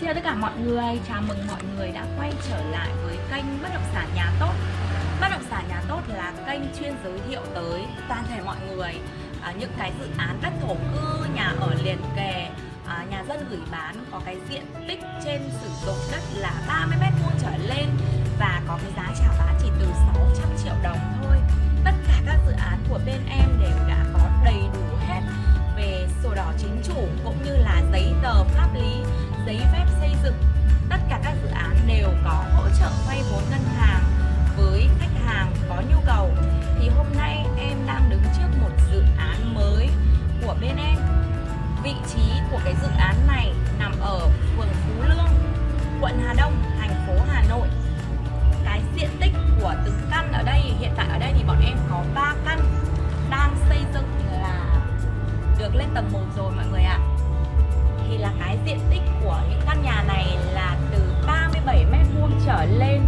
Xin chào tất cả mọi người, chào mừng mọi người đã quay trở lại với kênh Bất động sản nhà tốt Bất động sản nhà tốt là kênh chuyên giới thiệu tới toàn thể mọi người à, những cái dự án đất thổ cư, nhà ở liền kề, à, nhà dân gửi bán có cái diện tích trên sử dụng đất là 30 mét vuông trở lên và có cái giá chào bán chỉ từ 600 triệu đồng thôi. Tầng 1 rồi mọi người ạ. Thì là cái diện tích của những căn nhà này là từ 37 mét vuông trở lên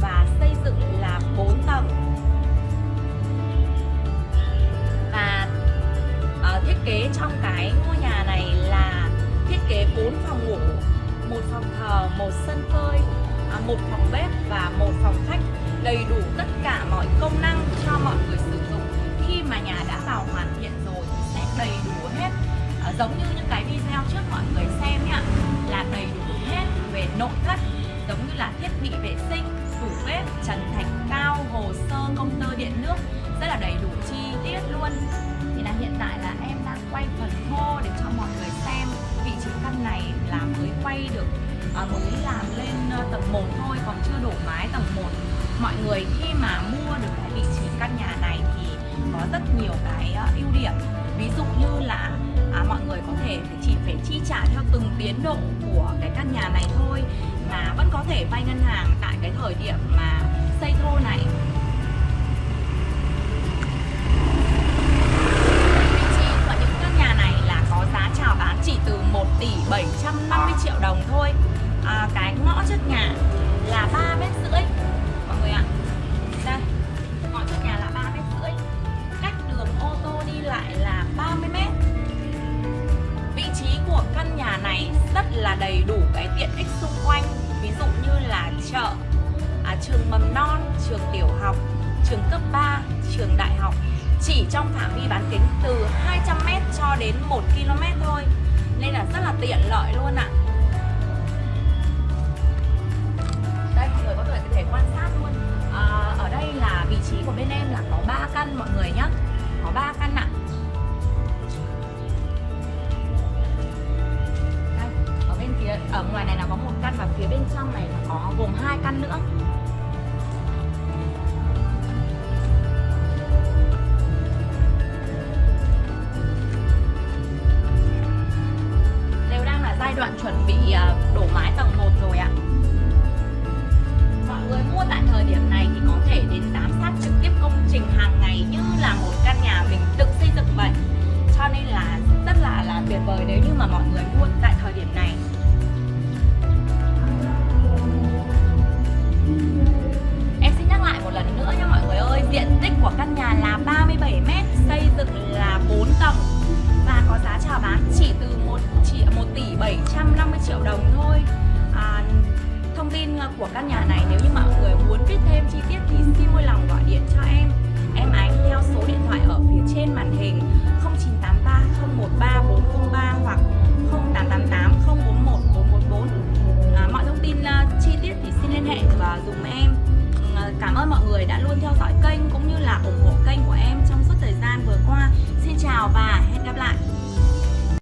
và xây dựng là 4 tầng. Và ở thiết kế trong cái ngôi nhà này là thiết kế 4 phòng ngủ một phòng thờ, một sân phơi à, một phòng bếp và một phòng khách đầy đủ tất cả mọi công năng cho mọi người sử dụng khi mà nhà đã vào hoàn thiện rồi đầy đủ hết. À, giống như những cái video trước mọi người xem nhá là đầy đủ hết về nội thất giống như là thiết bị vệ sinh tủ bếp trần thạch cao hồ sơ công tơ điện nước rất là đầy đủ chi tiết luôn. Thì là hiện tại là em đang quay phần thô để cho mọi người xem vị trí căn này là mới quay được ờ, à, mới làm lên ờ, tầng 1 thôi còn chưa đổ mái tầng 1 mọi người khi mà mua được cái vị trí căn nhà này thì có rất nhiều cái ưu điểm ví dụ như là à, mọi người có thể chỉ phải chi trả theo từng tiến độ của cái căn nhà này thôi mà vẫn có thể vay ngân hàng tại cái thời điểm mà xây thô này. Là đầy đủ cái tiện ích xung quanh. Ví dụ như là chợ à, trường mầm non trường tiểu học trường cấp 3 trường đại học. Chỉ trong phạm vi bán kính từ 200m cho đến 1 km thôi. Nên là rất là tiện lợi luôn ạ. Đây mọi người có thể có thể quan sát luôn. À, ở đây là vị trí của bên em là có 3 căn mọi người nhé có 3 căn ạ. à. Ở ngoài này là có một căn và phía bên trong này là có gồm hai căn nữa. Đều đang là giai đoạn chuẩn bị à, đổ mái tầng 1 rồi ạ. Mọi người mua tại thời điểm này thì có thể đến giám sát trực tiếp công trình hàng ngày như là một căn nhà mình tự xây dựng vậy. Cho nên là rất là là tuyệt vời nếu như mà mọi người mua tại thời điểm này. triệu đồng thôi à, thông tin của căn nhà này nếu như mọi người muốn biết thêm chi tiết thì xin vui lòng gọi điện cho em em ánh theo số điện thoại ở phía trên màn hình 0983 013 403 hoặc 0888 041 444 à, mọi thông tin à, chi tiết thì xin liên hệ và dùng em ừ, à, cảm ơn mọi người đã luôn theo dõi kênh cũng như là ủng hộ kênh của em trong suốt thời gian vừa qua. Xin chào và hẹn gặp lại.